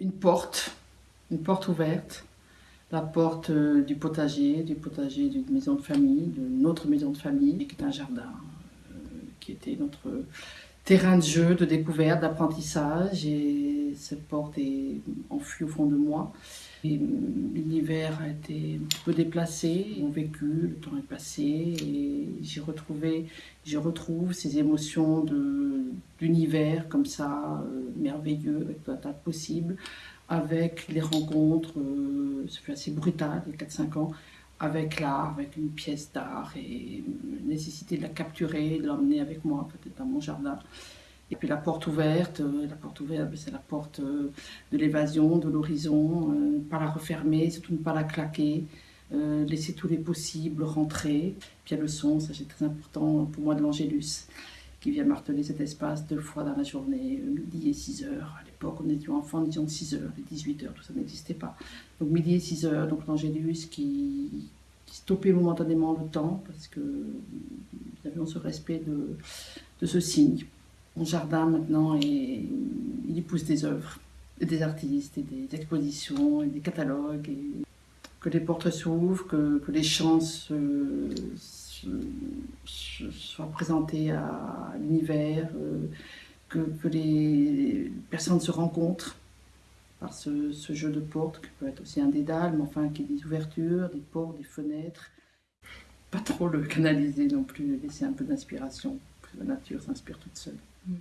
Une porte, une porte ouverte, la porte euh, du potager, du potager d'une maison de famille, de notre maison de famille, qui est un jardin, euh, qui était notre terrain de jeu, de découverte, d'apprentissage. Et cette porte est enfuie au fond de moi. L'hiver a été un petit peu déplacé, mon vécu, le temps est passé et j'ai retrouvé, je retrouve ces émotions d'univers comme ça, euh, merveilleux, avec tout un tas de possibles, avec les rencontres, euh, fait assez brutal, les 4-5 ans, avec l'art, avec une pièce d'art et la nécessité de la capturer, de l'emmener avec moi peut-être dans mon jardin. Et puis la porte ouverte, euh, la porte ouverte, c'est la porte euh, de l'évasion, de l'horizon, euh, pas la refermer, surtout ne pas la claquer, laisser tous les possibles rentrer. Puis il y a le son, ça c'est très important pour moi de l'Angélus, qui vient marteler cet espace deux fois dans la journée, midi et 6 heures. À l'époque, on était enfants, disons 6 heures, les 18 heures, tout ça n'existait pas. Donc midi et 6 heures, donc l'Angélus qui, stoppait momentanément le temps, parce que nous avions ce respect de, de ce signe. Mon jardin maintenant, et il y pousse des œuvres, des artistes, et des expositions, et des catalogues, et que les portes s'ouvrent, que, que, les champs soient présentés à l'univers, euh, que, que, les personnes se rencontrent par ce, jeu de portes, qui peut être aussi un dédale, mais enfin qui est des ouvertures, des portes, des fenêtres. Pas trop le canaliser non plus, laisser un peu d'inspiration, que la nature s'inspire toute seule. Mm.